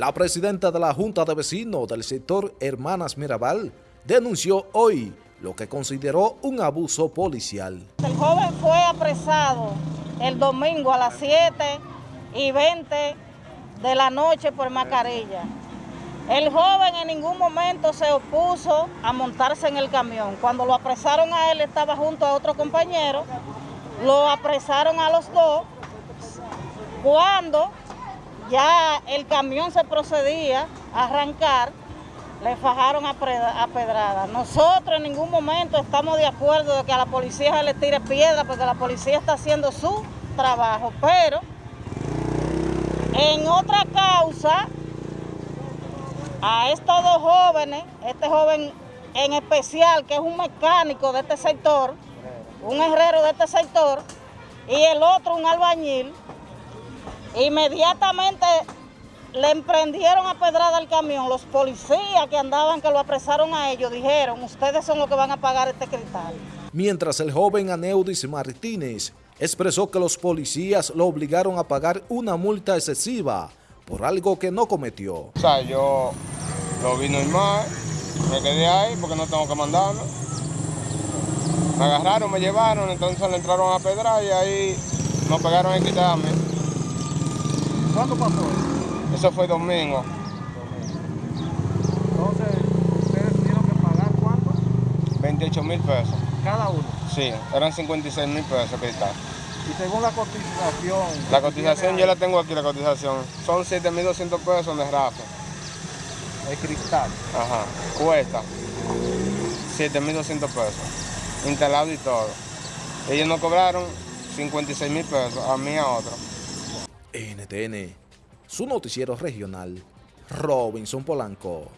La presidenta de la Junta de Vecinos del sector Hermanas Mirabal denunció hoy lo que consideró un abuso policial. El joven fue apresado el domingo a las 7 y 20 de la noche por Macarilla. El joven en ningún momento se opuso a montarse en el camión. Cuando lo apresaron a él estaba junto a otro compañero, lo apresaron a los dos. Cuando ya el camión se procedía a arrancar, le fajaron a, pedrada. Nosotros en ningún momento estamos de acuerdo de que a la policía se le tire piedra porque la policía está haciendo su trabajo, pero en otra causa, a estos dos jóvenes, este joven en especial que es un mecánico de este sector, un herrero de este sector, y el otro un albañil, inmediatamente le emprendieron a pedrada el camión. Los policías que andaban, que lo apresaron a ellos, dijeron, ustedes son los que van a pagar este cristal. Mientras el joven Aneudis Martínez expresó que los policías lo obligaron a pagar una multa excesiva por algo que no cometió. O sea, yo lo vi normal, me quedé ahí porque no tengo que mandarlo. Me agarraron, me llevaron, entonces le entraron a pedrar y ahí nos pegaron a quitarme. ¿Cuándo pasó eso? fue domingo. Entonces, ¿ustedes tuvieron que pagar cuánto? 28 mil pesos. ¿Cada uno? Sí, eran 56 mil pesos cristal. Y según la cotización... La cotización yo la tengo aquí, la cotización. Son 7.200 pesos de rafa. El cristal. Ajá, cuesta 7.200 pesos, instalado y todo. Ellos nos cobraron 56 mil pesos, a mí a otro. NTN, su noticiero regional, Robinson Polanco.